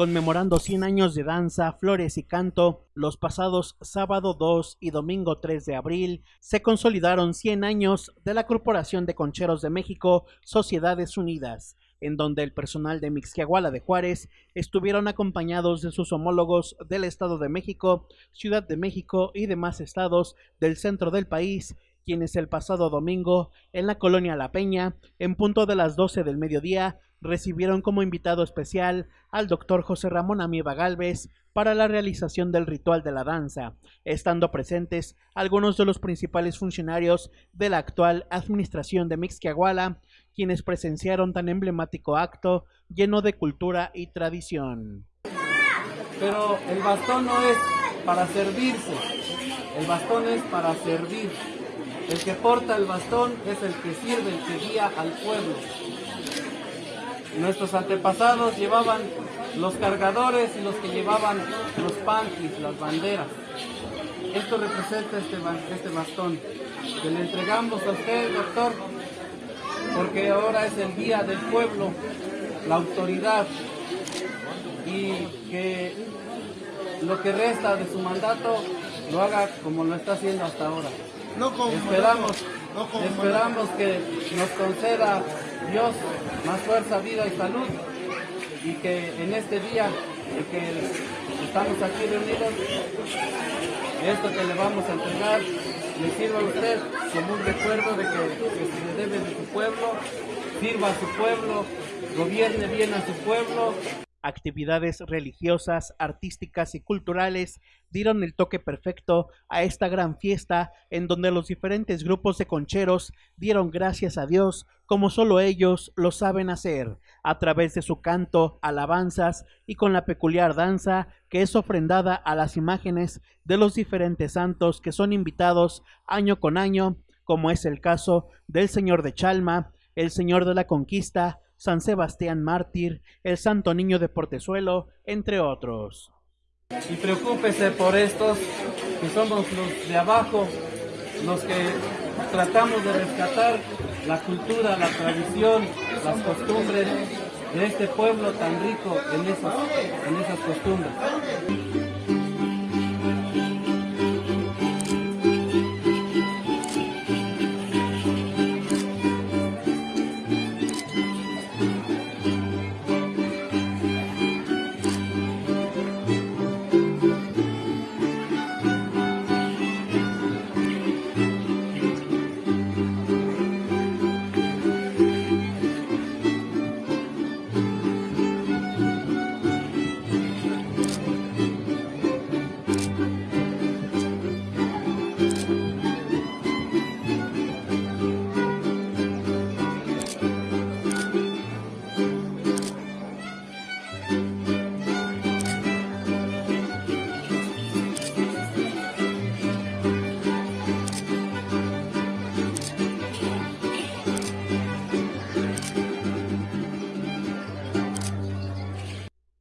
conmemorando 100 años de danza, flores y canto, los pasados sábado 2 y domingo 3 de abril se consolidaron 100 años de la Corporación de Concheros de México, Sociedades Unidas, en donde el personal de Mixquiahuala de Juárez estuvieron acompañados de sus homólogos del Estado de México, Ciudad de México y demás estados del centro del país, quienes el pasado domingo en la colonia La Peña, en punto de las 12 del mediodía, recibieron como invitado especial al doctor José Ramón Amiba Galvez para la realización del ritual de la danza, estando presentes algunos de los principales funcionarios de la actual administración de Mixquiahuala, quienes presenciaron tan emblemático acto lleno de cultura y tradición. Pero el bastón no es para servirse, el bastón es para servir. El que porta el bastón es el que sirve, el que guía al pueblo. Nuestros antepasados llevaban los cargadores y los que llevaban los panties, las banderas. Esto representa este, este bastón que le entregamos a usted, doctor, porque ahora es el día del pueblo, la autoridad, y que lo que resta de su mandato lo haga como lo está haciendo hasta ahora. esperamos, esperamos que nos conceda Dios más fuerza, vida y salud. Y que en este día en que estamos aquí reunidos, esto que le vamos a entregar le sirva a usted como un recuerdo de que, se le debe de su pueblo, sirva a su pueblo, gobierne bien a su pueblo. Actividades religiosas, artísticas y culturales dieron el toque perfecto a esta gran fiesta en donde los diferentes grupos de concheros dieron gracias a Dios como solo ellos lo saben hacer, a través de su canto, alabanzas y con la peculiar danza que es ofrendada a las imágenes de los diferentes santos que son invitados año con año, como es el caso del Señor de Chalma, el Señor de la Conquista, San Sebastián Mártir, el Santo Niño de Portezuelo, entre otros. Y preocúpese por estos que somos los de abajo, los que tratamos de rescatar la cultura, la tradición, las costumbres de este pueblo tan rico en esas, en esas costumbres.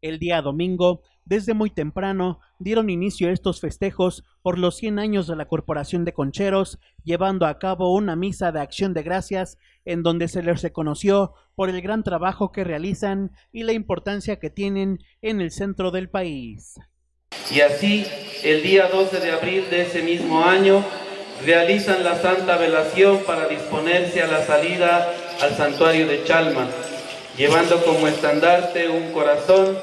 El día domingo, desde muy temprano, dieron inicio a estos festejos por los 100 años de la Corporación de Concheros, llevando a cabo una misa de acción de gracias en donde se les reconoció por el gran trabajo que realizan y la importancia que tienen en el centro del país. Y así, el día 12 de abril de ese mismo año, realizan la santa velación para disponerse a la salida al santuario de Chalma, llevando como estandarte un corazón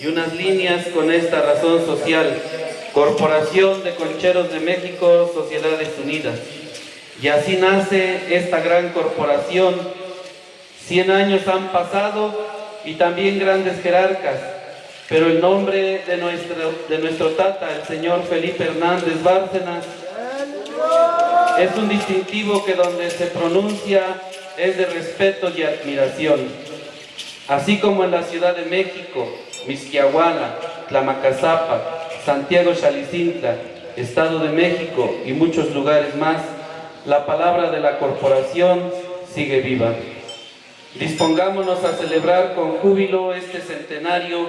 y unas líneas con esta razón social. Corporación de Concheros de México, Sociedades Unidas. Y así nace esta gran corporación. Cien años han pasado y también grandes jerarcas, pero el nombre de nuestro, de nuestro tata, el señor Felipe Hernández Bárcenas, es un distintivo que donde se pronuncia es de respeto y admiración. Así como en la Ciudad de México, Misquiahuala, Tlamacazapa, Santiago Chalicintla, Estado de México y muchos lugares más, la palabra de la corporación sigue viva. Dispongámonos a celebrar con júbilo este centenario,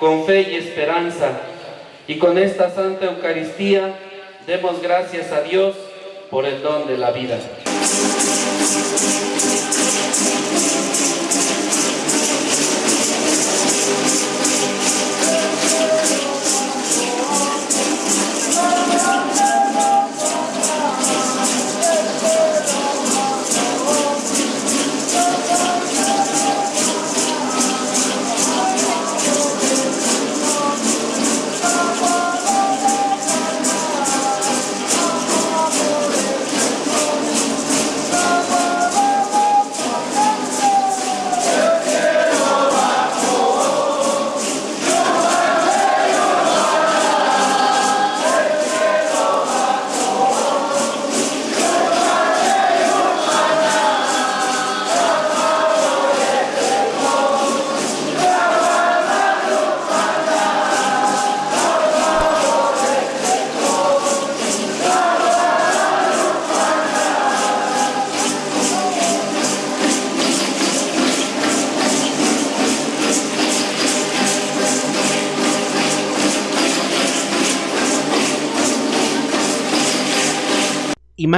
con fe y esperanza, y con esta Santa Eucaristía demos gracias a Dios por el don de la vida.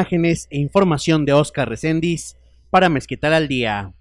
Imágenes e información de Oscar Recendis para Mezquital al Día.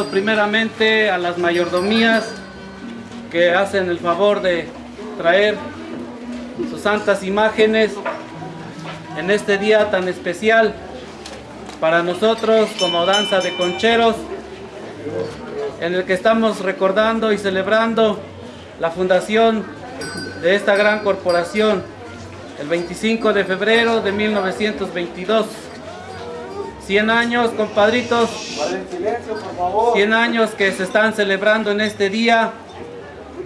Primeramente a las mayordomías que hacen el favor de traer sus santas imágenes en este día tan especial para nosotros como danza de concheros en el que estamos recordando y celebrando la fundación de esta gran corporación el 25 de febrero de 1922. 100 años, compadritos. 100 años que se están celebrando en este día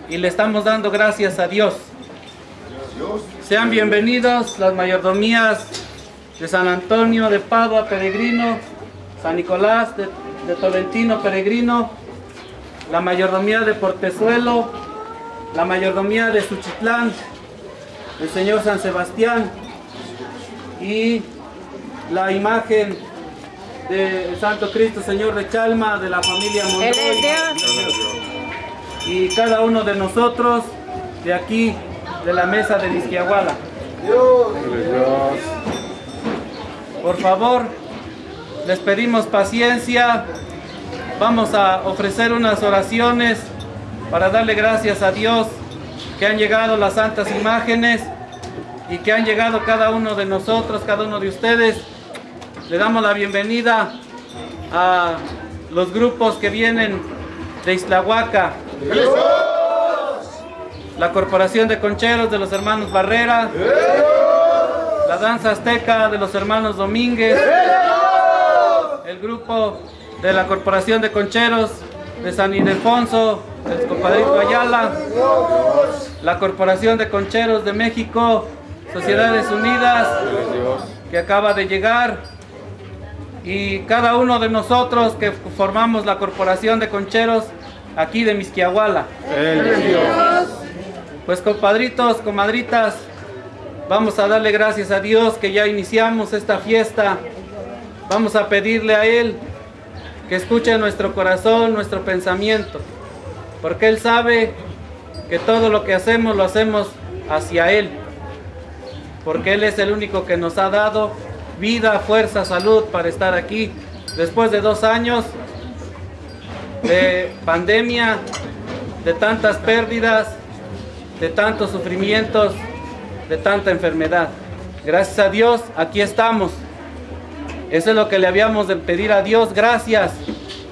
y le estamos dando gracias a Dios. Sean bienvenidos las mayordomías de San Antonio de Padua, Peregrino, San Nicolás de, de Tolentino, Peregrino, la mayordomía de Portezuelo, la mayordomía de Suchitlán, el Señor San Sebastián y la imagen del Santo Cristo Señor de Chalma de la familia Monroy y cada uno de nosotros de aquí de la mesa de Vizquiahuala. Por favor, les pedimos paciencia. Vamos a ofrecer unas oraciones para darle gracias a Dios que han llegado las santas imágenes y que han llegado cada uno de nosotros, cada uno de ustedes. Le damos la bienvenida a los grupos que vienen de Islahuaca. La Corporación de Concheros de los hermanos Barrera. La Danza Azteca de los hermanos Domínguez. El grupo de la Corporación de Concheros de San Ildefonso, el compadrito Ayala. La Corporación de Concheros de México, Sociedades Unidas, que acaba de llegar. Y cada uno de nosotros que formamos la Corporación de Concheros aquí de Misquiahuala. Pues compadritos, comadritas, vamos a darle gracias a Dios que ya iniciamos esta fiesta. Vamos a pedirle a Él que escuche nuestro corazón, nuestro pensamiento, porque Él sabe que todo lo que hacemos lo hacemos hacia Él, porque Él es el único que nos ha dado vida, fuerza, salud para estar aquí después de dos años de pandemia, de tantas pérdidas, de tantos sufrimientos, de tanta enfermedad. Gracias a Dios, aquí estamos. Eso es lo que le habíamos de pedir a Dios, gracias,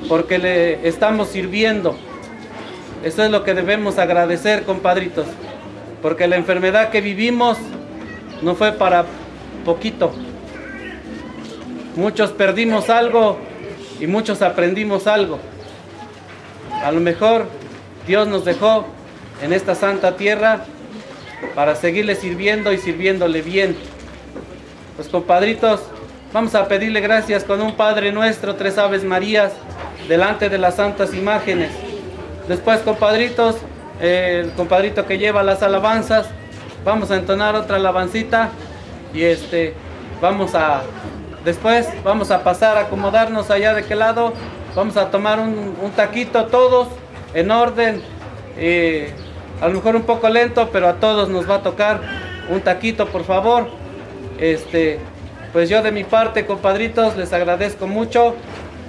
porque le estamos sirviendo. Eso es lo que debemos agradecer, compadritos, porque la enfermedad que vivimos no fue para poquito. Muchos perdimos algo y muchos aprendimos algo. A lo mejor Dios nos dejó en esta santa tierra para seguirle sirviendo y sirviéndole bien. Pues compadritos, vamos a pedirle gracias con un Padre Nuestro, tres Aves Marías, delante de las santas imágenes. Después, compadritos, el compadrito que lleva las alabanzas, vamos a entonar otra alabancita y este, vamos a, después vamos a pasar a acomodarnos allá de qué lado, vamos a tomar un, taquito todos en orden, a lo mejor un poco lento, pero a todos nos va a tocar un taquito, por favor. Este, pues yo de mi parte, compadritos, les agradezco mucho.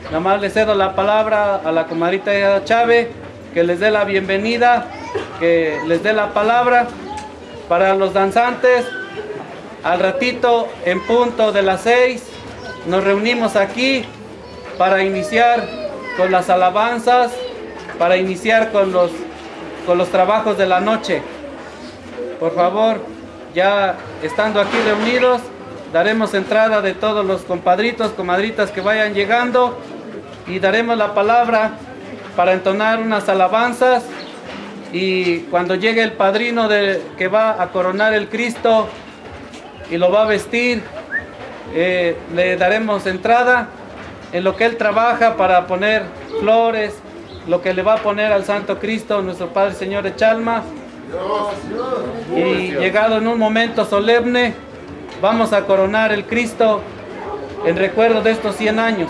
Nada más les cedo la palabra a la comadrita Chávez, que les dé la bienvenida, que les dé la palabra para los danzantes. Al ratito, en punto de las seis, nos reunimos aquí para iniciar con las alabanzas, para iniciar con los, con los trabajos de la noche. Por favor, ya estando aquí reunidos, daremos entrada de todos los compadritos, comadritas que vayan llegando y daremos la palabra para entonar unas alabanzas y cuando llegue el padrino de, que va a coronar el Cristo y lo va a vestir, eh, le daremos entrada en lo que él trabaja para poner flores, lo que le va a poner al Santo Cristo, nuestro Padre Señor de Chalma. Y llegado en un momento solemne, vamos a coronar el Cristo en recuerdo de estos 100 años.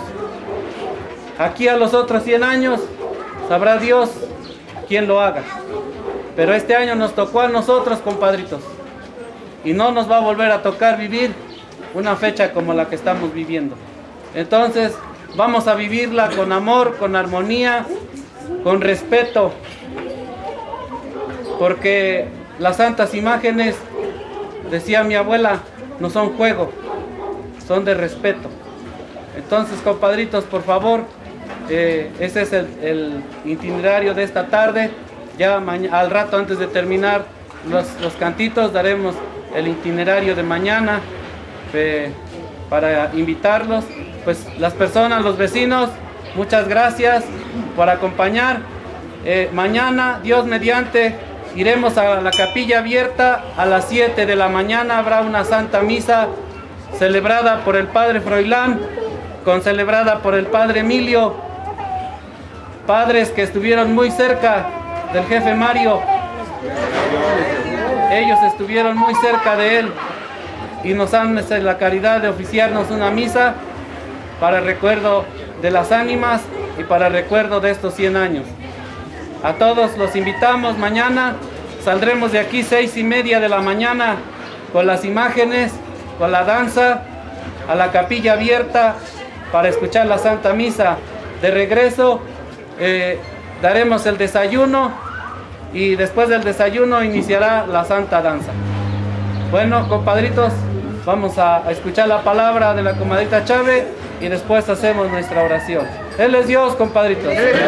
Aquí a los otros 100 años, sabrá Dios quién lo haga. Pero este año nos tocó a nosotros, compadritos. Y no nos va a volver a tocar vivir una fecha como la que estamos viviendo. Entonces, vamos a vivirla con amor, con armonía, con respeto, porque las santas imágenes, decía mi abuela, no son juego, son de respeto. Entonces, compadritos, por favor, eh, ese es el, itinerario de esta tarde. Ya al rato, antes de terminar los, cantitos, daremos el itinerario de mañana para invitarlos. Pues las personas, los vecinos, muchas gracias por acompañar. Eh, mañana, Dios mediante, iremos a la capilla abierta a las 7 de la mañana. Habrá una santa misa celebrada por el Padre Froilán, con celebrada por el Padre Emilio padres que estuvieron muy cerca del jefe Mario. Ellos estuvieron muy cerca de él y nos han hecho la caridad de oficiarnos una misa para recuerdo de las ánimas y para recuerdo de estos 100 años. A todos los invitamos mañana, saldremos de aquí seis y media de la mañana con las imágenes, con la danza, a la capilla abierta para escuchar la Santa Misa. De regreso eh, daremos el desayuno y después del desayuno iniciará la Santa Danza. Bueno, compadritos, vamos a, escuchar la palabra de la comadrita Chávez y después hacemos nuestra oración. Él es Dios, compadritos. Él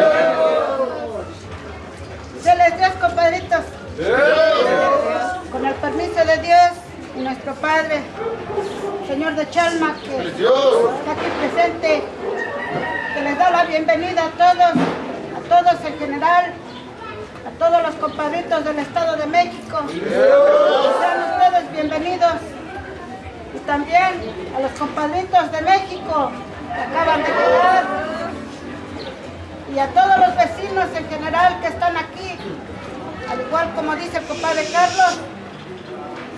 es Dios, compadritos. Con el permiso de Dios y nuestro Padre, Señor de Chalma, que está aquí presente, que les da la bienvenida a todos, a todos en general, a todos los compadritos del Estado de México. Sean ustedes bienvenidos. Y también a los compadritos de México que acaban de llegar. Y a todos los vecinos en general que están aquí. Al igual como dice el compadre Carlos,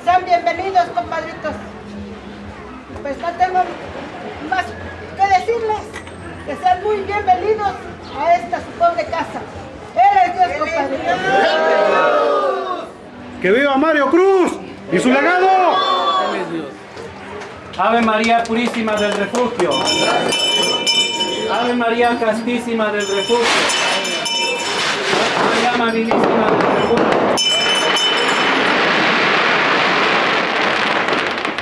sean bienvenidos compadritos. Pues no tengo más que decirles que sean muy bienvenidos a esta su pobre casa. Él es Dios, compadre. ¡Que viva Mario Cruz y su legado! Ave María Purísima del Refugio. Ave María Castísima del Refugio. Ave María Amabilísima del Refugio.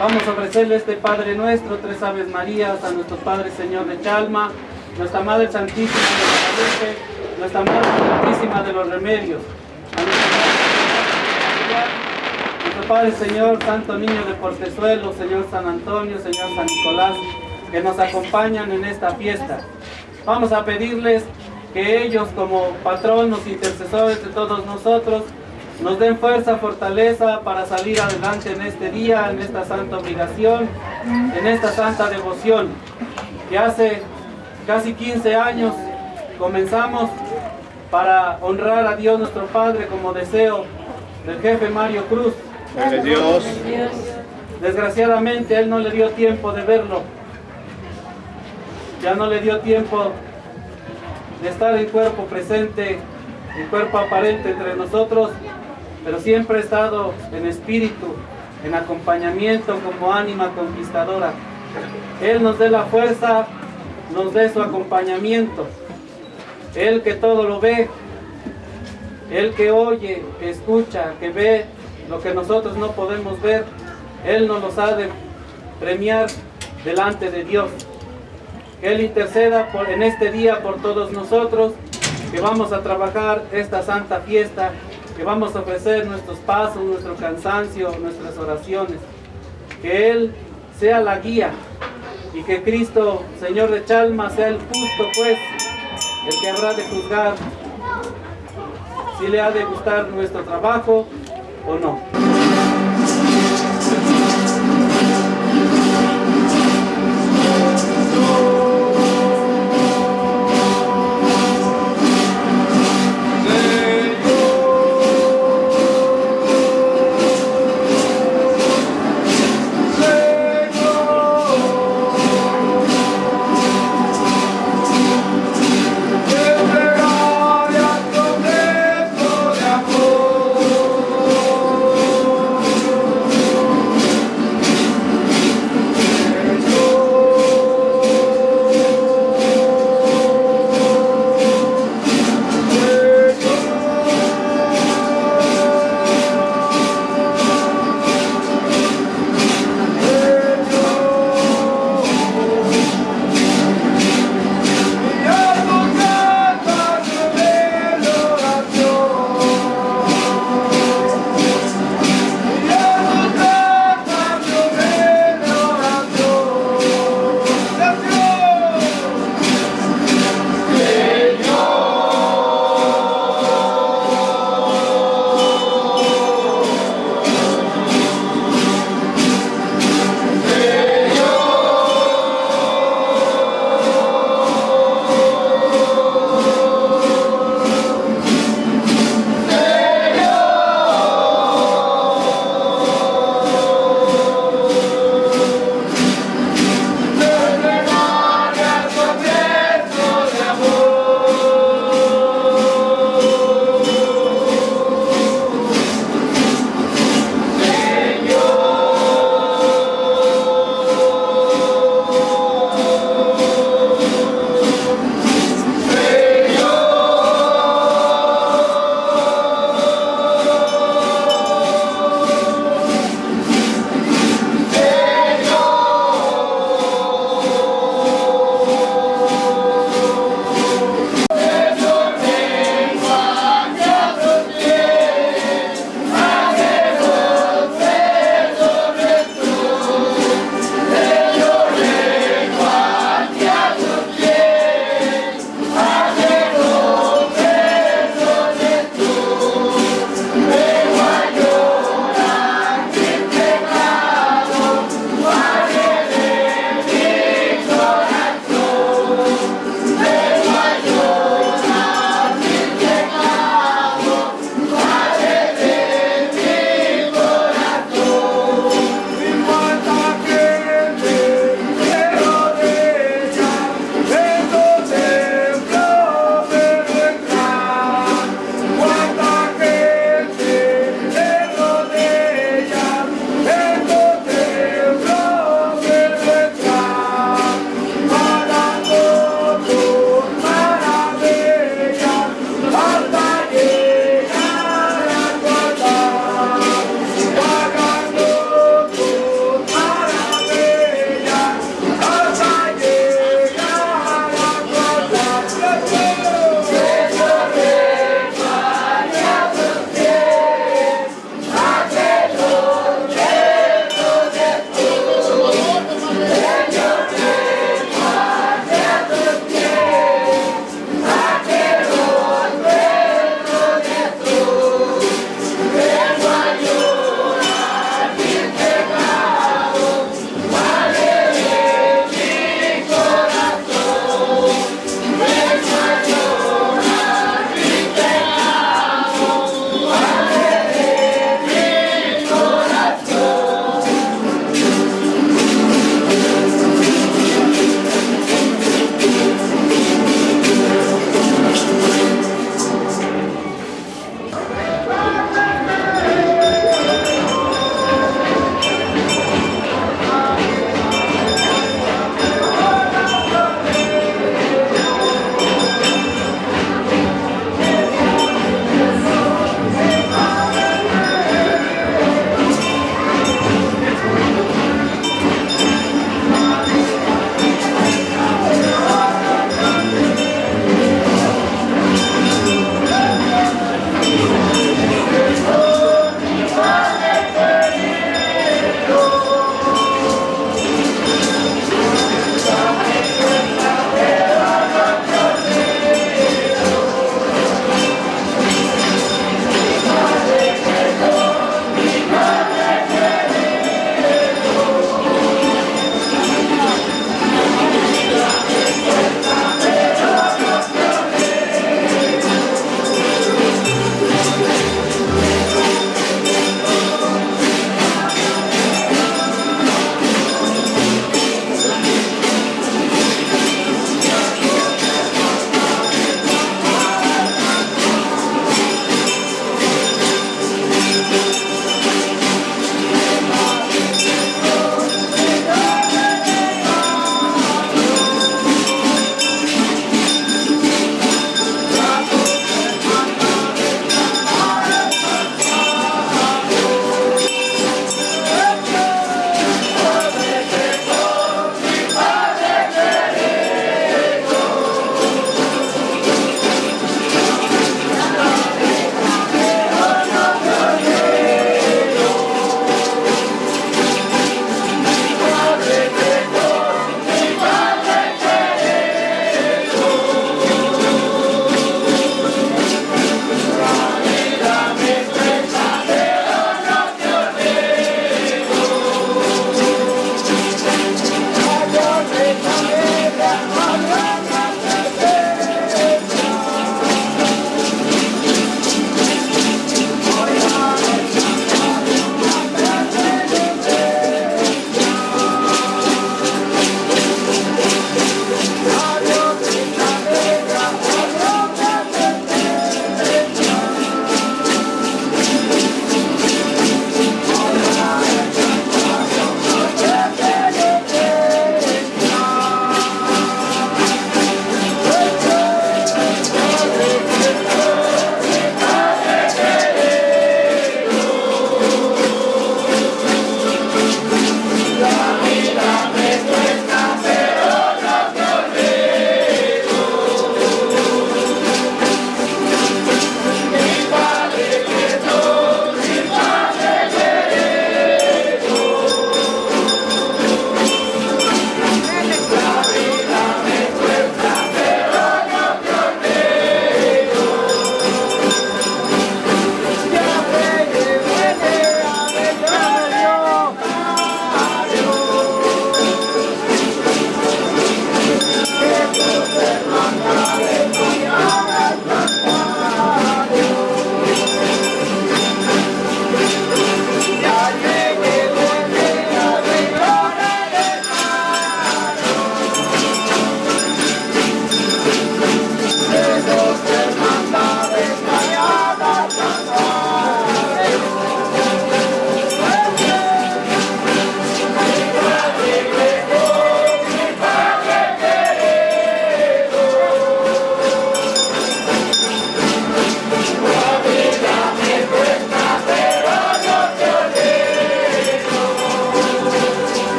Vamos a ofrecerle este Padre nuestro, tres Aves Marías, a nuestro Padre Señor de Chalma, nuestra Madre Santísima de la nuestra Madre Santísima de los Remedios, a nuestro Padre Señor, Santo Niño de Portezuelo, Señor San Antonio, Señor San Nicolás, que nos acompañan en esta fiesta. Vamos a pedirles que ellos como patronos, intercesores de todos nosotros, nos den fuerza, fortaleza para salir adelante en este día, en esta santa obligación, en esta santa devoción que hace casi 15 años comenzamos para honrar a Dios nuestro Padre como deseo del jefe Mario Cruz. Dios. Desgraciadamente él no le dio tiempo de verlo. Ya no le dio tiempo de estar en cuerpo presente, en cuerpo aparente entre nosotros, pero siempre ha estado en espíritu, en acompañamiento como ánima conquistadora. Él nos dé la fuerza nos dé su acompañamiento. Él que todo lo ve, Él que oye, que escucha, que ve lo que nosotros no podemos ver, Él nos los ha de premiar delante de Dios. Que Él interceda en este día por todos nosotros, que vamos a trabajar esta santa fiesta, que vamos a ofrecer nuestros pasos, nuestro cansancio, nuestras oraciones. Que Él sea la guía, y que Cristo, Señor de Chalma, sea el justo pues, el que habrá de juzgar si le ha de gustar nuestro trabajo o no.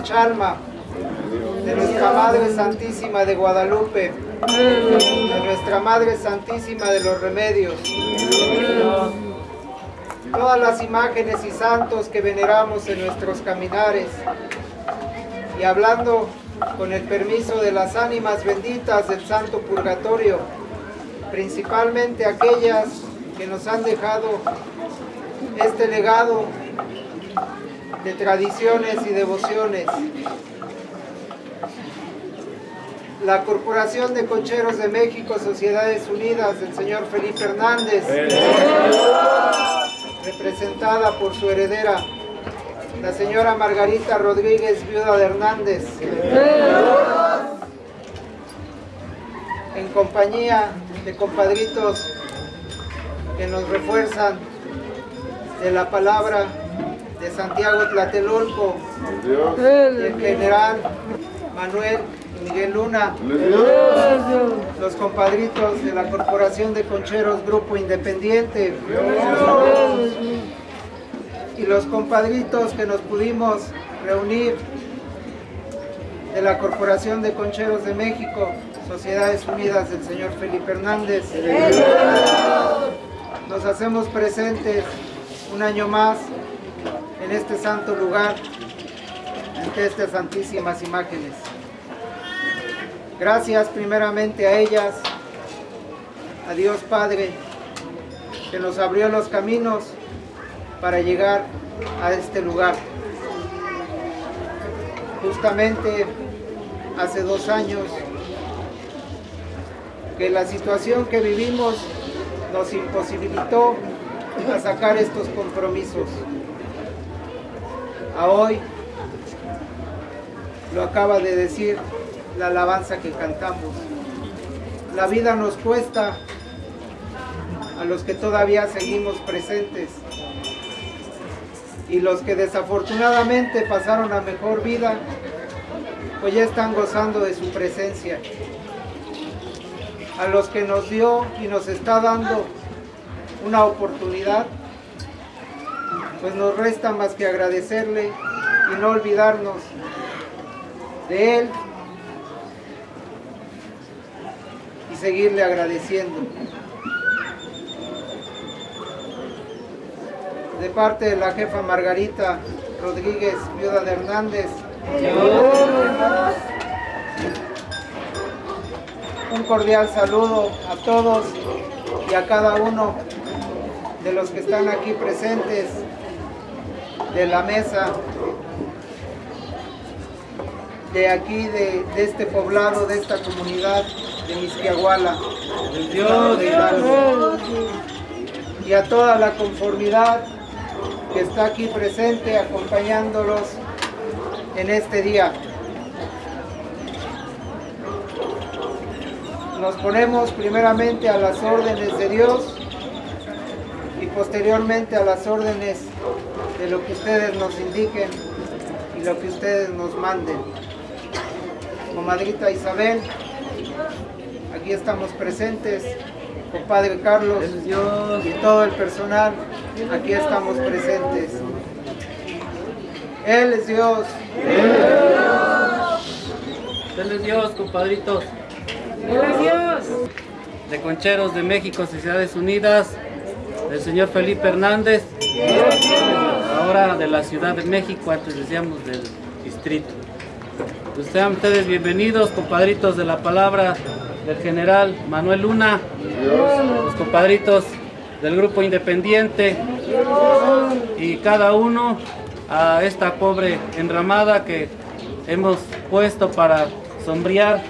De Chalma, de nuestra Madre Santísima de Guadalupe, de nuestra Madre Santísima de los Remedios, todas las imágenes y santos que veneramos en nuestros caminares, y hablando con el permiso de las ánimas benditas del Santo Purgatorio, principalmente aquellas que nos han dejado este legado de tradiciones y devociones. La Corporación de Concheros de México, Sociedades Unidas, del señor Felipe Hernández, representada por su heredera, la señora Margarita Rodríguez, viuda de Hernández, en compañía de compadritos que nos refuerzan de la palabra Santiago Tlatelolco, el general Manuel Miguel Luna, los compadritos de la Corporación de Concheros Grupo Independiente y los compadritos que nos pudimos reunir de la Corporación de Concheros de México, Sociedades Unidas del señor Felipe Hernández. Nos hacemos presentes un año más en este santo lugar, ante estas santísimas imágenes. Gracias primeramente a ellas, a Dios Padre, que nos abrió los caminos para llegar a este lugar. Justamente hace dos años que la situación que vivimos nos imposibilitó a sacar estos compromisos. A hoy lo acaba de decir la alabanza que cantamos. La vida nos cuesta a los que todavía seguimos presentes y los que desafortunadamente pasaron a mejor vida, pues ya están gozando de su presencia. A los que nos dio y nos está dando una oportunidad, pues nos resta más que agradecerle y no olvidarnos de Él y seguirle agradeciendo. De parte de la jefa Margarita Rodríguez, viuda de Hernández, un cordial saludo a todos y a cada uno de los que están aquí presentes de la mesa de aquí, de, este poblado, de esta comunidad de Misquiahuala, y a toda la conformidad que está aquí presente acompañándolos en este día. Nos ponemos primeramente a las órdenes de Dios y posteriormente a las órdenes de lo que ustedes nos indiquen y lo que ustedes nos manden. Comadrita Isabel, aquí estamos presentes, compadre Carlos y todo el personal, aquí estamos presentes. Él es Dios. Él es Dios, compadritos. Él es Dios. De Concheros de México, Sociedades Unidas, del señor Felipe Hernández, ahora de la Ciudad de México, antes decíamos del distrito. Pues sean ustedes bienvenidos, compadritos de la palabra del general Manuel Luna, los compadritos del grupo independiente y cada uno a esta pobre enramada que hemos puesto para sombrear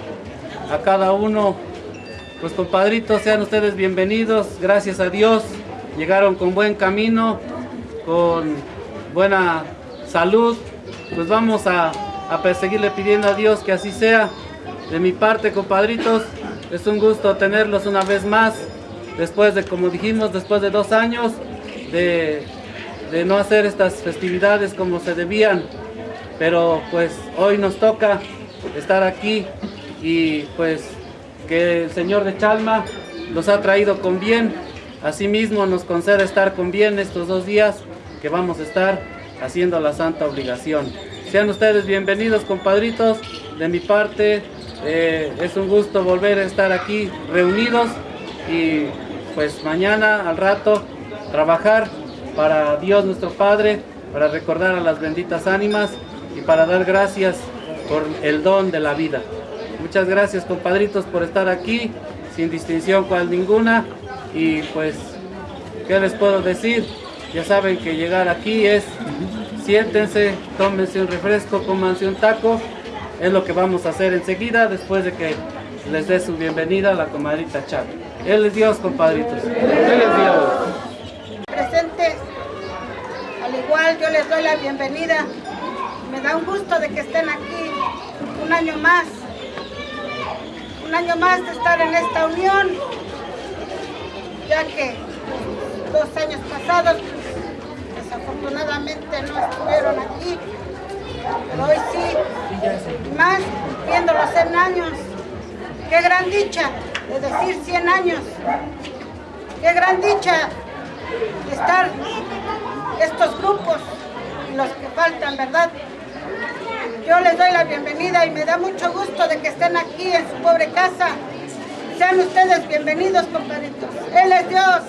a cada uno. Pues compadritos, sean ustedes bienvenidos, gracias a Dios llegaron con buen camino, con buena salud, pues vamos a, perseguirle pidiendo a Dios que así sea. De mi parte, compadritos, es un gusto tenerlos una vez más, después de, como dijimos, después de dos años de, de no hacer estas festividades como se debían, pero pues hoy nos toca estar aquí y pues que el Señor de Chalma los ha traído con bien Asimismo nos concede estar con bien estos dos días que vamos a estar haciendo la santa obligación. Sean ustedes bienvenidos, compadritos. De mi parte, eh, es un gusto volver a estar aquí reunidos y pues mañana al rato trabajar para Dios nuestro Padre, para recordar a las benditas ánimas y para dar gracias por el don de la vida. Muchas gracias compadritos por estar aquí, sin distinción cual ninguna. Y pues, ¿qué les puedo decir? Ya saben que llegar aquí es, siéntense, tómense un refresco, cómanse un taco. Es lo que vamos a hacer enseguida, después de que les dé su bienvenida a la comadrita Chávez. Él es Dios, compadritos. Él es Dios. Presentes, al igual yo les doy la bienvenida. Me da un gusto de que estén aquí un año más un año más de estar en esta unión, ya que dos años pasados desafortunadamente no estuvieron aquí, pero hoy sí, más viendo los 100 años. Qué gran dicha de decir 100 años, qué gran dicha de estar estos grupos y los que faltan, ¿verdad? Yo les doy la bienvenida y me da mucho gusto de que estén aquí en su pobre casa. Sean ustedes bienvenidos, compadritos. Él es Dios.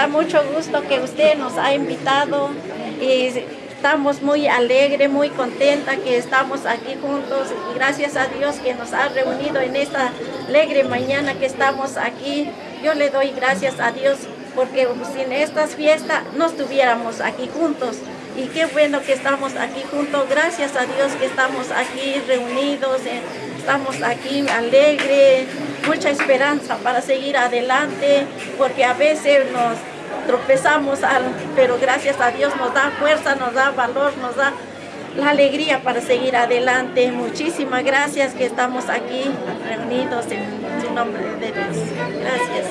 Da mucho gusto que usted nos ha invitado y estamos muy alegres, muy contentas que estamos aquí juntos y gracias a Dios que nos ha reunido en esta alegre mañana que estamos aquí. Yo le doy gracias a Dios porque sin estas fiestas no estuviéramos aquí juntos. Y qué bueno que estamos aquí juntos, gracias a Dios que estamos aquí reunidos, eh, estamos aquí alegres, mucha esperanza para seguir adelante, porque a veces nos tropezamos, pero gracias a Dios nos da fuerza, nos da valor, nos da la alegría para seguir adelante. Muchísimas gracias que estamos aquí reunidos en su nombre de Dios. Gracias.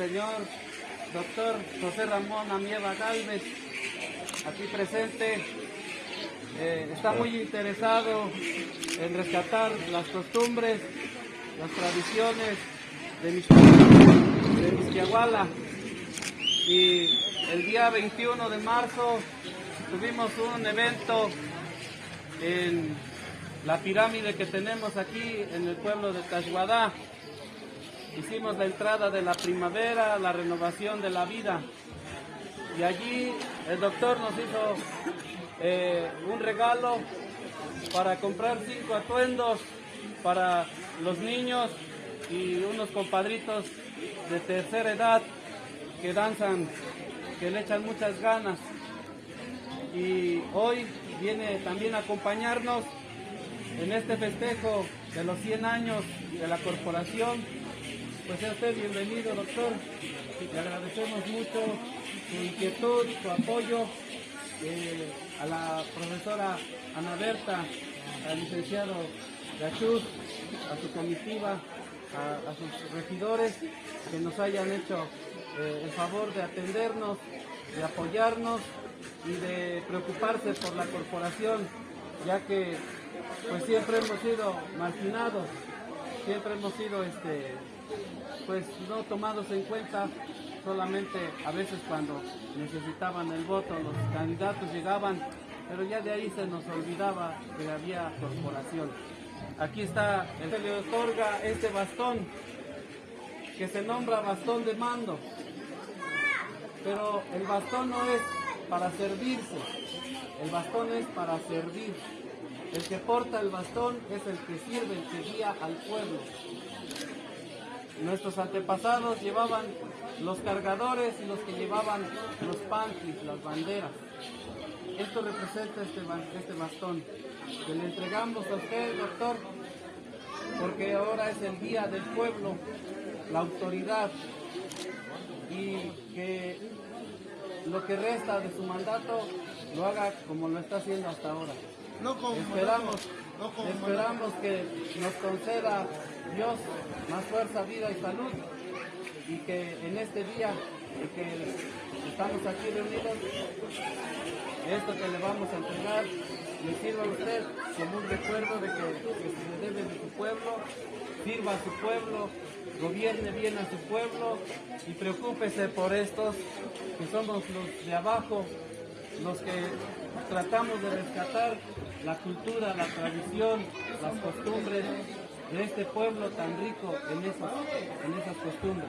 Señor doctor José Ramón Amieva Galvez, aquí presente. Eh, está muy interesado en rescatar las costumbres, las tradiciones de de Y el día 21 de marzo tuvimos un evento en la pirámide que tenemos aquí en el pueblo de Tashuadá. Hicimos la entrada de la primavera, la renovación de la vida. Y allí el doctor nos hizo eh, un regalo para comprar cinco atuendos para los niños y unos compadritos de tercera edad que danzan, que le echan muchas ganas. Y hoy viene también a acompañarnos en este festejo de los 100 años de la corporación. Pues sea usted bienvenido, doctor. Le agradecemos mucho su inquietud, su apoyo eh, a la profesora Ana Berta, al licenciado Gachuz, a su comitiva, a, sus regidores que nos hayan hecho eh, el favor de atendernos, de apoyarnos y de preocuparse por la corporación, ya que pues siempre hemos sido marginados, siempre hemos sido este pues no tomados en cuenta solamente a veces cuando necesitaban el voto los candidatos llegaban pero ya de ahí se nos olvidaba que había corporación. Aquí está se le otorga este bastón que se nombra bastón de mando. Pero el bastón no es para servirse el bastón es para servir. El que porta el bastón es el que sirve, el que guía al pueblo. Nuestros antepasados llevaban los cargadores y los que llevaban los panties, las banderas. Esto representa este, este bastón que le entregamos a usted, doctor, porque ahora es el día del pueblo, la autoridad, y que lo que resta de su mandato lo haga como lo está haciendo hasta ahora. Esperamos, esperamos que nos conceda Dios más fuerza, vida y salud y que en este día que estamos aquí reunidos, esto que le vamos a entregar le sirva a usted como un recuerdo de que, que se le debe de su pueblo, sirva a su pueblo, gobierne bien a su pueblo y preocúpese por estos que somos los de abajo, los que tratamos de rescatar la cultura, la tradición, las costumbres de este pueblo tan rico en esas, en esas costumbres.